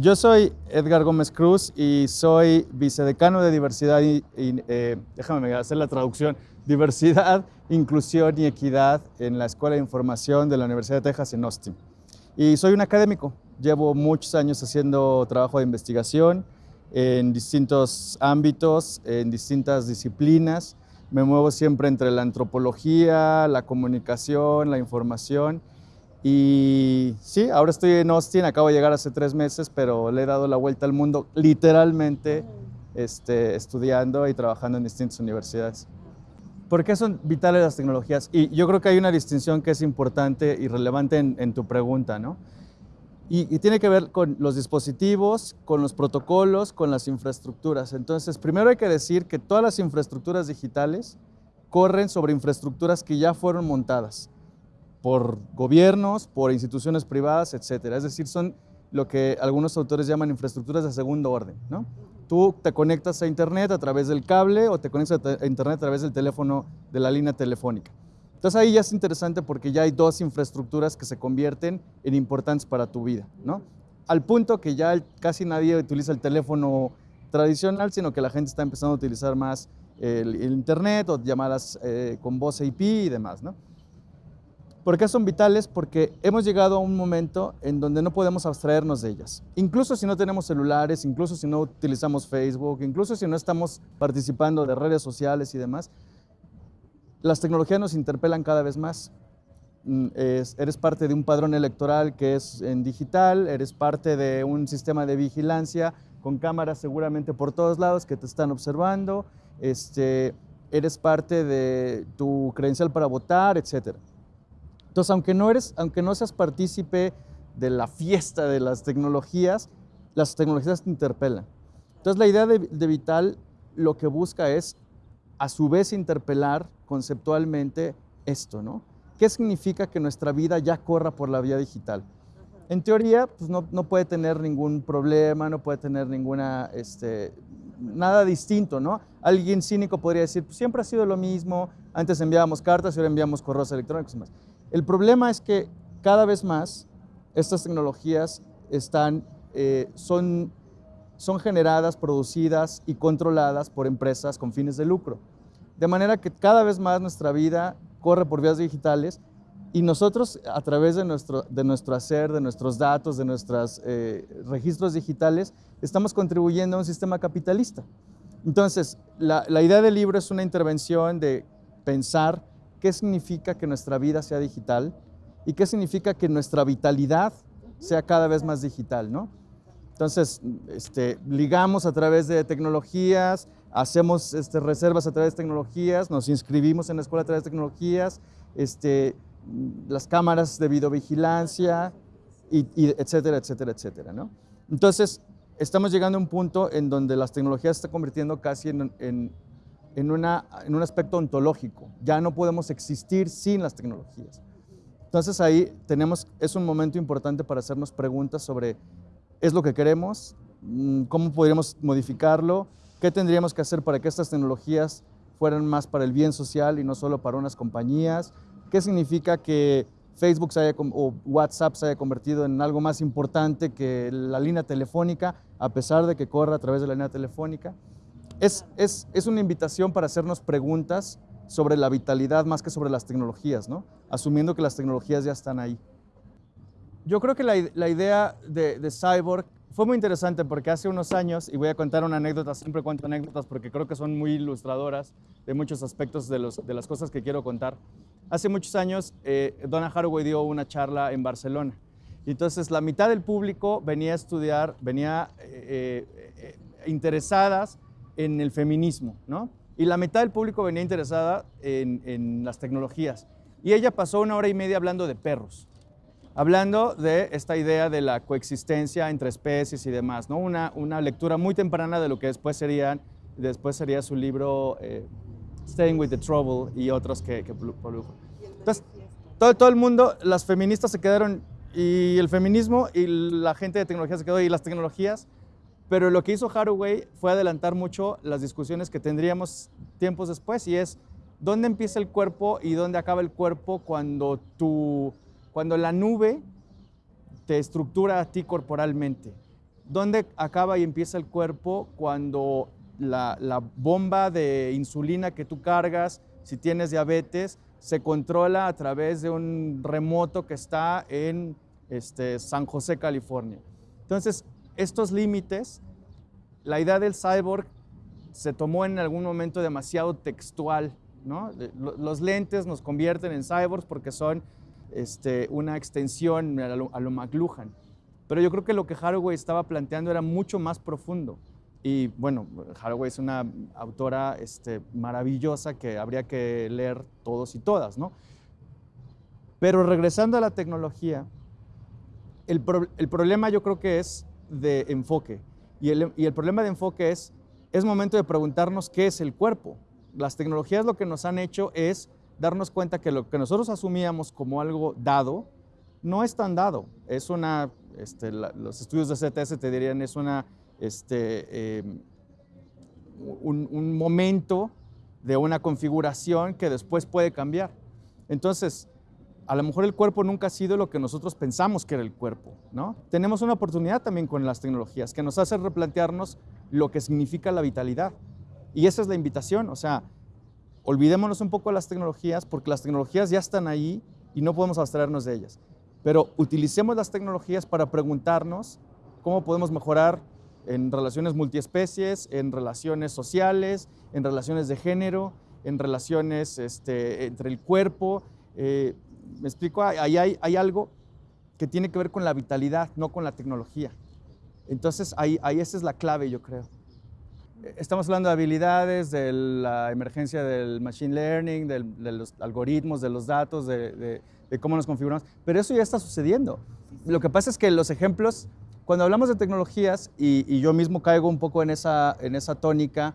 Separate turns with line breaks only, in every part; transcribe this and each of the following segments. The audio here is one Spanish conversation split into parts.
Yo soy Edgar Gómez Cruz y soy vicedecano de diversidad eh, déjame hacer la traducción, diversidad, inclusión y equidad en la Escuela de Información de la Universidad de Texas en Austin. Y soy un académico, llevo muchos años haciendo trabajo de investigación en distintos ámbitos, en distintas disciplinas. Me muevo siempre entre la antropología, la comunicación, la información y sí, ahora estoy en Austin, acabo de llegar hace tres meses, pero le he dado la vuelta al mundo literalmente este, estudiando y trabajando en distintas universidades. ¿Por qué son vitales las tecnologías? Y yo creo que hay una distinción que es importante y relevante en, tu pregunta, ¿no? Y, y, tiene que ver con los dispositivos, con los protocolos, con las infraestructuras. Entonces, primero hay que decir que todas las infraestructuras digitales corren sobre infraestructuras que ya fueron montadas por gobiernos, por instituciones privadas, etcétera. Es decir, son lo que algunos autores llaman infraestructuras de segundo orden. ¿no? Tú te conectas a Internet a través del cable o te conectas a Internet a través del teléfono de la línea telefónica. Entonces ahí ya es interesante porque ya hay dos infraestructuras que se convierten en importantes para tu vida. ¿no? Al punto que ya casi nadie utiliza el teléfono tradicional, sino que la gente está empezando a utilizar más el, Internet o llamadas eh, con voz IP y demás. ¿no? ¿Por qué son vitales? Porque hemos llegado a un momento en donde no podemos abstraernos de ellas. Incluso si no tenemos celulares, incluso si no utilizamos Facebook, incluso si no estamos participando de redes sociales y demás, las tecnologías nos interpelan cada vez más. Mm, eres parte de un padrón electoral que es en digital, eres parte de un sistema de vigilancia con cámaras seguramente por todos lados que te están observando, este, eres parte de tu credencial para votar, etcétera. Entonces, aunque no, eres, aunque no seas partícipe de la fiesta de las tecnologías, las tecnologías te interpelan. Entonces, la idea de, Vital lo que busca es, a su vez, interpelar conceptualmente esto, ¿no? ¿Qué significa que nuestra vida ya corra por la vía digital? En teoría, pues no, no puede tener ningún problema, no puede tener ninguna, este, nada distinto, ¿no? Alguien cínico podría decir, pues siempre ha sido lo mismo, antes enviábamos cartas y ahora enviamos correos electrónicos y más. El problema es que cada vez más estas tecnologías están, eh, son, son generadas, producidas y controladas por empresas con fines de lucro. De manera que cada vez más nuestra vida corre por vías digitales y nosotros a través de nuestro, de nuestro hacer, de nuestros datos, de nuestros eh, registros digitales, estamos contribuyendo a un sistema capitalista. Entonces, la, la idea del libro es una intervención de pensar qué significa que nuestra vida sea digital y qué significa que nuestra vitalidad sea cada vez más digital, ¿no? Entonces, este, ligamos a través de tecnologías, hacemos este, reservas a través de tecnologías, nos inscribimos en la escuela a través de tecnologías, este, las cámaras de videovigilancia, y, etcétera, etcétera, etcétera, ¿no? Entonces, estamos llegando a un punto en donde las tecnologías se están convirtiendo casi en en, una, en un aspecto ontológico. Ya no podemos existir sin las tecnologías. Entonces ahí tenemos, es un momento importante para hacernos preguntas sobre ¿es lo que queremos? Mm, ¿Cómo podríamos modificarlo? ¿Qué tendríamos que hacer para que estas tecnologías fueran más para el bien social y no solo para unas compañías? ¿Qué significa que Facebook haya, o WhatsApp se haya convertido en algo más importante que la línea telefónica, a pesar de que corra a través de la línea telefónica? Es, es, una invitación para hacernos preguntas sobre la vitalidad más que sobre las tecnologías, ¿no? asumiendo que las tecnologías ya están ahí. Yo creo que la, idea de, Cyborg fue muy interesante porque hace unos años, y voy a contar una anécdota, siempre cuento anécdotas porque creo que son muy ilustradoras de muchos aspectos de, los, de las cosas que quiero contar. Hace muchos años, eh, Donna Haraway dio una charla en Barcelona. Entonces la mitad del público venía a estudiar, venía eh, eh, interesadas en el feminismo, ¿no? Y la mitad del público venía interesada en, las tecnologías. Y ella pasó una hora y media hablando de perros, hablando de esta idea de la coexistencia entre especies y demás, ¿no? Una, una lectura muy temprana de lo que después, serían, después sería su libro eh, Staying with the Trouble y otros que, que produjo. Entonces, todo, todo el mundo, las feministas se quedaron, y el feminismo y la gente de tecnología se quedó, y las tecnologías, pero lo que hizo Haraway fue adelantar mucho las discusiones que tendríamos tiempos después y es dónde empieza el cuerpo y dónde acaba el cuerpo cuando, tu, cuando la nube te estructura a ti corporalmente. ¿Dónde acaba y empieza el cuerpo cuando la, la, bomba de insulina que tú cargas, si tienes diabetes, se controla a través de un remoto que está en este, San José, California? Entonces, estos límites, la idea del cyborg se tomó en algún momento demasiado textual. ¿no? Los lentes nos convierten en cyborgs porque son este, una extensión a lo, a McLuhan. Pero yo creo que lo que Haraway estaba planteando era mucho más profundo. Y bueno, Haraway es una autora este, maravillosa que habría que leer todos y todas, ¿no? Pero regresando a la tecnología, el problema yo creo que es de enfoque. Y el, y el problema de enfoque es, es momento de preguntarnos qué es el cuerpo. Las tecnologías lo que nos han hecho es darnos cuenta que lo que nosotros asumíamos como algo dado, no es tan dado. Es una, este, la, los estudios de CTS te dirían, es una, este, un, un, momento de una configuración que después puede cambiar. Entonces, a lo mejor el cuerpo nunca ha sido lo que nosotros pensamos que era el cuerpo, ¿no? Tenemos una oportunidad también con las tecnologías que nos hace replantearnos lo que significa la vitalidad. Y esa es la invitación, o sea, olvidémonos un poco de las tecnologías porque las tecnologías ya están ahí y no podemos abstraernos de ellas. Pero utilicemos las tecnologías para preguntarnos cómo podemos mejorar en relaciones multiespecies, en relaciones sociales, en relaciones de género, en relaciones este, entre el cuerpo. Eh, me explico, ahí hay, algo que tiene que ver con la vitalidad, no con la tecnología. Entonces ahí, ahí esa es la clave, yo creo. Estamos hablando de habilidades, de la emergencia del machine learning, de, los algoritmos, de los datos, de, cómo nos configuramos, pero eso ya está sucediendo. Lo que pasa es que los ejemplos, cuando hablamos de tecnologías, y, y yo mismo caigo un poco en esa, en esa tónica,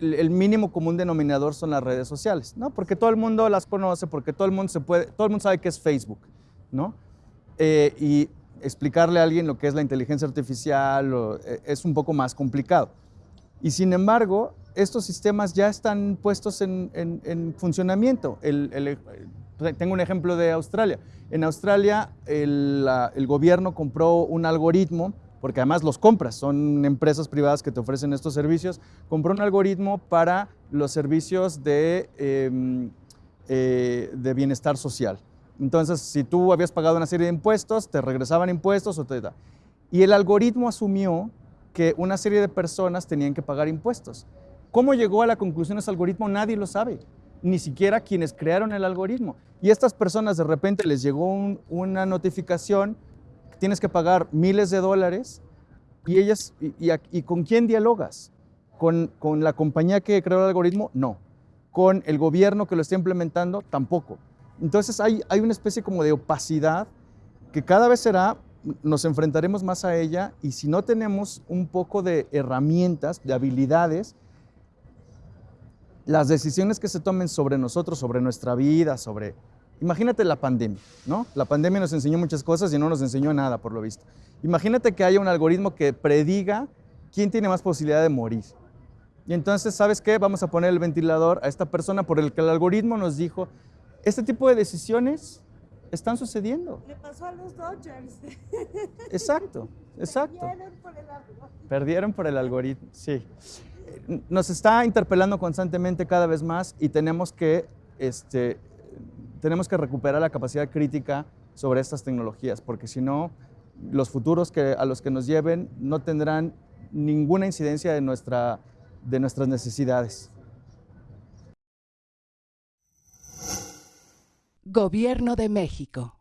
el mínimo común denominador son las redes sociales, ¿no? Porque todo el mundo las conoce, porque todo el mundo, se puede, todo el mundo sabe qué es Facebook, ¿no? Eh, y explicarle a alguien lo que es la inteligencia artificial o, eh, es un poco más complicado. Y sin embargo, estos sistemas ya están puestos en, en, en funcionamiento. El, el, tengo un ejemplo de Australia. En Australia el, el, gobierno compró un algoritmo, porque además los compras, son empresas privadas que te ofrecen estos servicios, compró un algoritmo para los servicios de, eh, eh, de bienestar social. Entonces, si tú habías pagado una serie de impuestos, te regresaban impuestos o te da. Y el algoritmo asumió que una serie de personas tenían que pagar impuestos. ¿Cómo llegó a la conclusión ese algoritmo? Nadie lo sabe, ni siquiera quienes crearon el algoritmo. Y estas personas de repente les llegó un, una notificación, tienes que pagar miles de dólares, y ellas, y, y, y ¿con quién dialogas? ¿Con, ¿Con la compañía que creó el algoritmo? No. ¿Con el gobierno que lo está implementando? Tampoco. Entonces hay, hay una especie como de opacidad que cada vez será nos enfrentaremos más a ella y si no tenemos un poco de herramientas, de habilidades, las decisiones que se tomen sobre nosotros, sobre nuestra vida, sobre... Imagínate la pandemia, ¿no? La pandemia nos enseñó muchas cosas y no nos enseñó nada, por lo visto. Imagínate que haya un algoritmo que prediga quién tiene más posibilidad de morir. Y entonces, ¿sabes qué? Vamos a poner el ventilador a esta persona por el que el algoritmo nos dijo, este tipo de decisiones están sucediendo.
Le pasó a los Dodgers.
Exacto, exacto.
Perdieron por el algoritmo.
Perdieron por el algoritmo, sí. Nos está interpelando constantemente cada vez más y tenemos que, este, tenemos que recuperar la capacidad crítica sobre estas tecnologías, porque si no, los futuros que, a los que nos lleven no tendrán ninguna incidencia de, nuestra, de nuestras necesidades.
Gobierno de México.